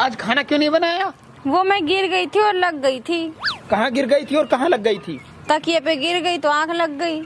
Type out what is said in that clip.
आज खाना क्यों नहीं बनाया? वो मैं गिर गई थी और लग गई थी। कहाँ गिर गई थी और कहाँ लग गई थी? तकिए पे गिर गई तो आँख लग गई।